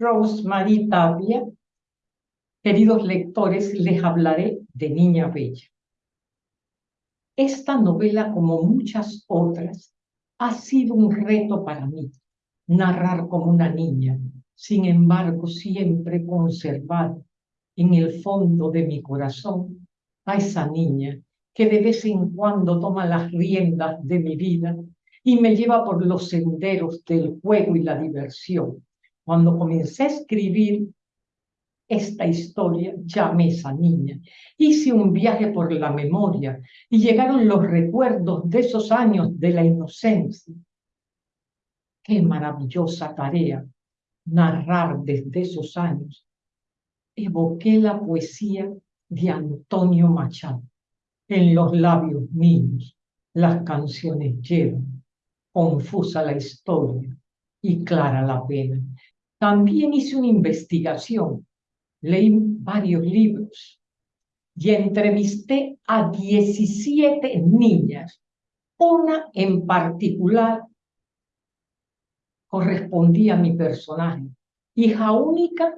Rosemary Tapia. Queridos lectores, les hablaré de Niña Bella. Esta novela, como muchas otras, ha sido un reto para mí, narrar como una niña, sin embargo siempre conservar en el fondo de mi corazón a esa niña que de vez en cuando toma las riendas de mi vida y me lleva por los senderos del juego y la diversión. Cuando comencé a escribir esta historia, llamé a esa niña. Hice un viaje por la memoria y llegaron los recuerdos de esos años de la inocencia. Qué maravillosa tarea narrar desde esos años. Evoqué la poesía de Antonio Machado. En los labios míos las canciones llevan, confusa la historia y clara la pena. También hice una investigación, leí varios libros y entrevisté a 17 niñas. Una en particular correspondía a mi personaje, hija única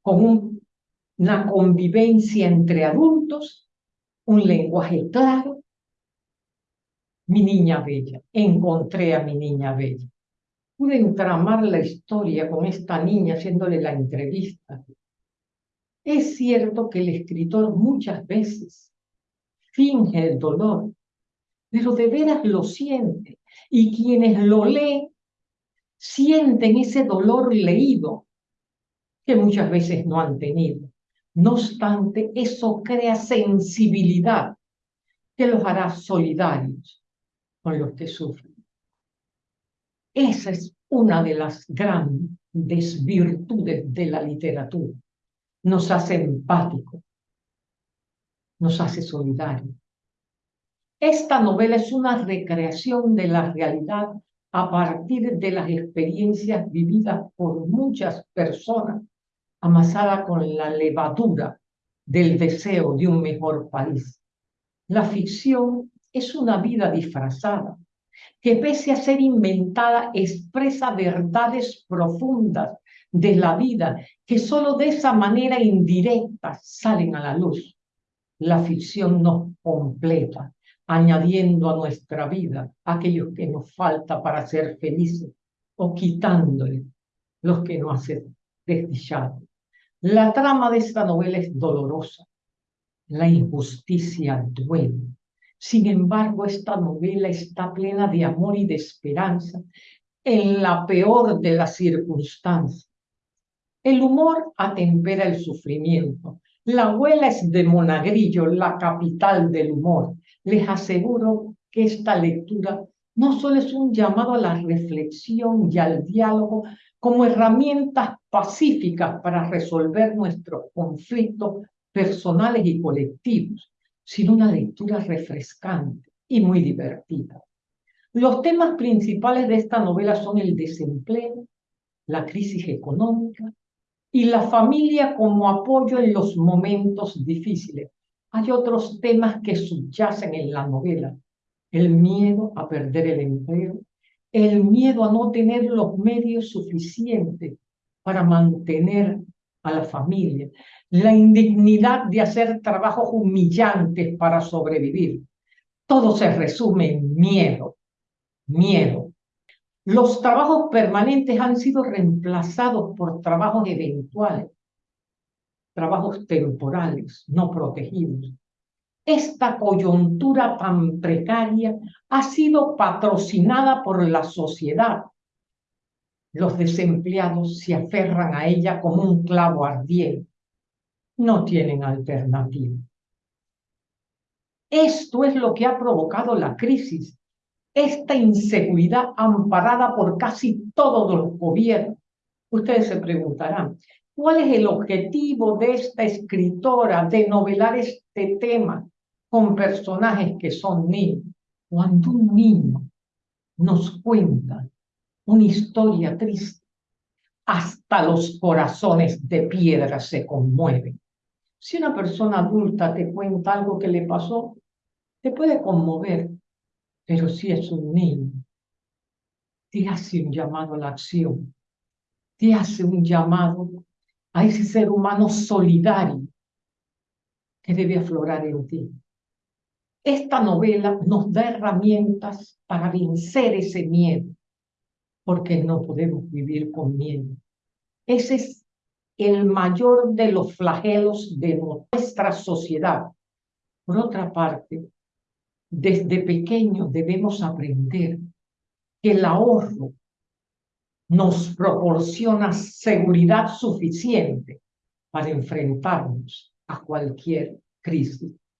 con una convivencia entre adultos, un lenguaje claro. Mi niña bella, encontré a mi niña bella pude entramar la historia con esta niña haciéndole la entrevista. Es cierto que el escritor muchas veces finge el dolor, pero de veras lo siente. Y quienes lo leen sienten ese dolor leído que muchas veces no han tenido. No obstante, eso crea sensibilidad que los hará solidarios con los que sufren. Esa es una de las grandes virtudes de la literatura. Nos hace empáticos, nos hace solidarios. Esta novela es una recreación de la realidad a partir de las experiencias vividas por muchas personas, amasada con la levadura del deseo de un mejor país. La ficción es una vida disfrazada, que pese a ser inventada expresa verdades profundas de la vida que solo de esa manera indirecta salen a la luz. La ficción nos completa, añadiendo a nuestra vida aquellos que nos falta para ser felices o quitándole los que nos hacen desdichados. La trama de esta novela es dolorosa. La injusticia duele. Sin embargo, esta novela está plena de amor y de esperanza en la peor de las circunstancias. El humor atempera el sufrimiento. La abuela es de Monagrillo, la capital del humor. Les aseguro que esta lectura no solo es un llamado a la reflexión y al diálogo como herramientas pacíficas para resolver nuestros conflictos personales y colectivos, sino una lectura refrescante y muy divertida. Los temas principales de esta novela son el desempleo, la crisis económica y la familia como apoyo en los momentos difíciles. Hay otros temas que subyacen en la novela. El miedo a perder el empleo, el miedo a no tener los medios suficientes para mantener a la familia, la indignidad de hacer trabajos humillantes para sobrevivir. Todo se resume en miedo, miedo. Los trabajos permanentes han sido reemplazados por trabajos eventuales, trabajos temporales, no protegidos. Esta coyuntura tan precaria ha sido patrocinada por la sociedad. Los desempleados se aferran a ella como un clavo ardiente no tienen alternativa. Esto es lo que ha provocado la crisis, esta inseguridad amparada por casi todos los gobiernos. Ustedes se preguntarán, ¿cuál es el objetivo de esta escritora de novelar este tema con personajes que son niños? Cuando un niño nos cuenta una historia triste, hasta los corazones de piedra se conmueven. Si una persona adulta te cuenta algo que le pasó, te puede conmover, pero si es un niño, te hace un llamado a la acción. te hace un llamado a ese ser humano solidario que debe aflorar en ti. Esta novela nos da herramientas para vencer ese miedo, porque no podemos vivir con miedo. Ese es el mayor de los flagelos de nuestra sociedad. Por otra parte, desde pequeños debemos aprender que el ahorro nos proporciona seguridad suficiente para enfrentarnos a cualquier crisis.